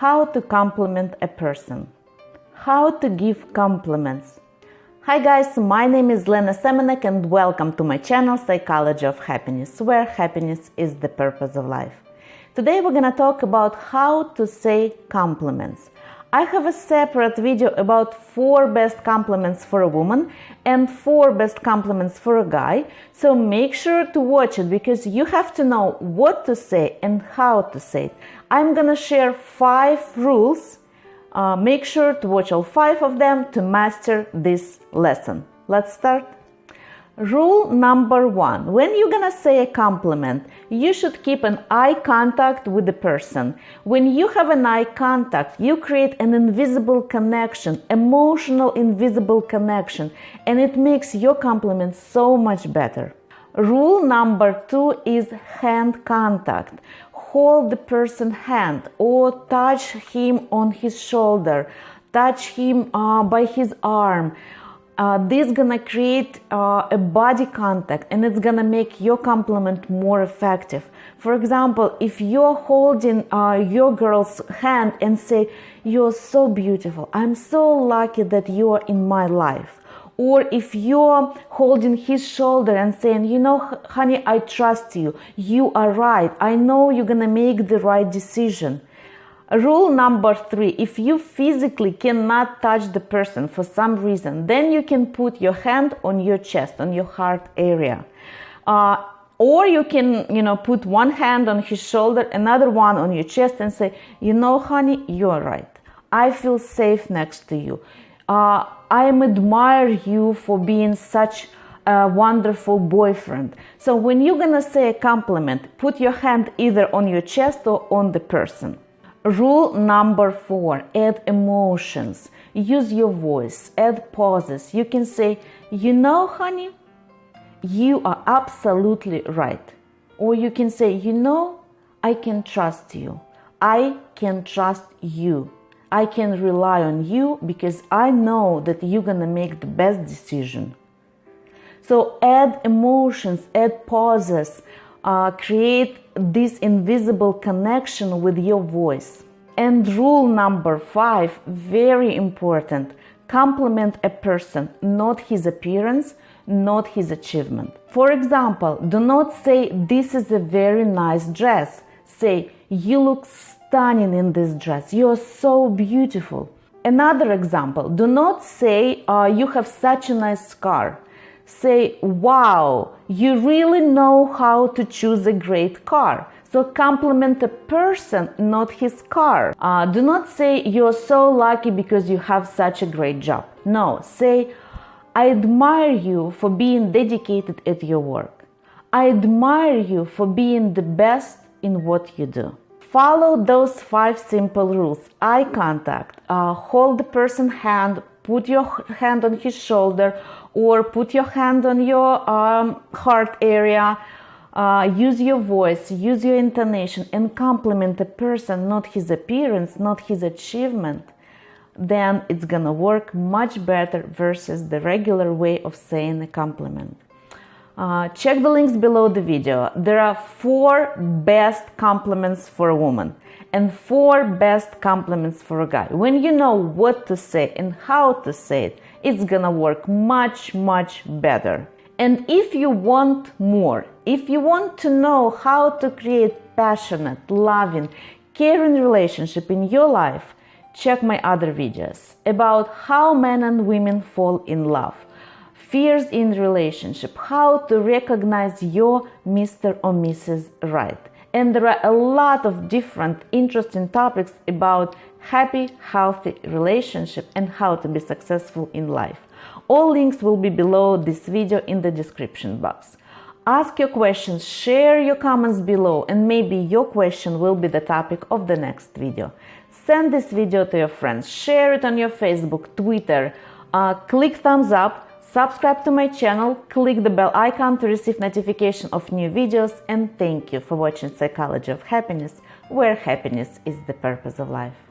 how to compliment a person, how to give compliments. Hi guys, my name is Lena Semenek and welcome to my channel Psychology of Happiness, where happiness is the purpose of life. Today we're gonna talk about how to say compliments. I have a separate video about four best compliments for a woman and four best compliments for a guy. So make sure to watch it because you have to know what to say and how to say it. I'm gonna share five rules. Uh, make sure to watch all five of them to master this lesson. Let's start. Rule number one when you're gonna say a compliment, you should keep an eye contact with the person. When you have an eye contact, you create an invisible connection, emotional invisible connection, and it makes your compliment so much better. Rule number two is hand contact. Hold the person's hand or touch him on his shoulder, touch him uh, by his arm uh, this gonna create uh, a body contact and it's gonna make your compliment more effective. For example if you're holding uh, your girl's hand and say you're so beautiful. I'm so lucky that you are in my life. Or if you're holding his shoulder and saying you know honey i trust you. You are right. I know you're gonna make the right decision Rule number three if you physically cannot touch the person for some reason, then you can put your hand on your chest, on your heart area. Uh, or you can, you know, put one hand on his shoulder, another one on your chest, and say, You know, honey, you're right. I feel safe next to you. Uh, I admire you for being such a wonderful boyfriend. So when you're gonna say a compliment, put your hand either on your chest or on the person. Rule number four add emotions. Use your voice, add pauses. You can say, You know, honey, you are absolutely right. Or you can say, You know, I can trust you. I can trust you. I can rely on you because I know that you're gonna make the best decision. So add emotions, add pauses, uh, create this invisible connection with your voice. And rule number five, very important compliment a person, not his appearance, not his achievement. For example, do not say, This is a very nice dress. Say, You look stunning in this dress. You are so beautiful. Another example, do not say, uh, You have such a nice car say, wow, you really know how to choose a great car. So compliment a person, not his car. Uh, do not say you're so lucky because you have such a great job. No, say, I admire you for being dedicated at your work. I admire you for being the best in what you do. Follow those five simple rules eye contact, uh, hold the person's hand, put your hand on his shoulder or put your hand on your um, heart area. Uh, use your voice, use your intonation, and compliment the person, not his appearance, not his achievement. Then it's gonna work much better versus the regular way of saying a compliment. Uh, check the links below the video. There are four best compliments for a woman and four best compliments for a guy. When you know what to say and how to say it, it's gonna work much, much better. And if you want more, if you want to know how to create passionate, loving, caring relationship in your life, check my other videos about how men and women fall in love fears in relationship, how to recognize your Mr. or Mrs. Right. And there are a lot of different interesting topics about happy, healthy relationship and how to be successful in life. All links will be below this video in the description box. Ask your questions, share your comments below, and maybe your question will be the topic of the next video. Send this video to your friends, share it on your Facebook, Twitter, uh, click thumbs up, Subscribe to my channel, click the bell icon to receive notification of new videos and thank you for watching Psychology of Happiness, where happiness is the purpose of life.